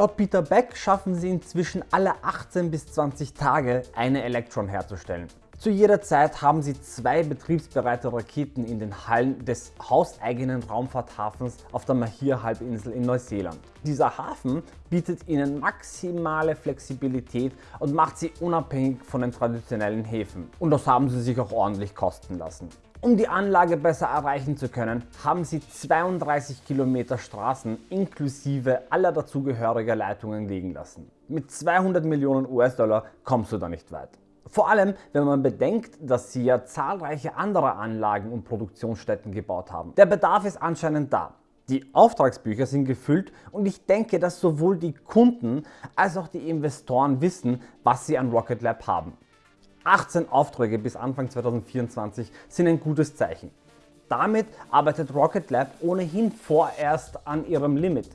Laut Peter Beck schaffen sie inzwischen alle 18 bis 20 Tage eine Electron herzustellen. Zu jeder Zeit haben sie zwei betriebsbereite Raketen in den Hallen des hauseigenen Raumfahrthafens auf der Mahir-Halbinsel in Neuseeland. Dieser Hafen bietet ihnen maximale Flexibilität und macht sie unabhängig von den traditionellen Häfen. Und das haben sie sich auch ordentlich kosten lassen. Um die Anlage besser erreichen zu können, haben sie 32 Kilometer Straßen inklusive aller dazugehöriger Leitungen liegen lassen. Mit 200 Millionen US-Dollar kommst du da nicht weit. Vor allem, wenn man bedenkt, dass sie ja zahlreiche andere Anlagen und Produktionsstätten gebaut haben. Der Bedarf ist anscheinend da. Die Auftragsbücher sind gefüllt und ich denke, dass sowohl die Kunden als auch die Investoren wissen, was sie an Rocket Lab haben. 18 Aufträge bis Anfang 2024 sind ein gutes Zeichen. Damit arbeitet Rocket Lab ohnehin vorerst an ihrem Limit.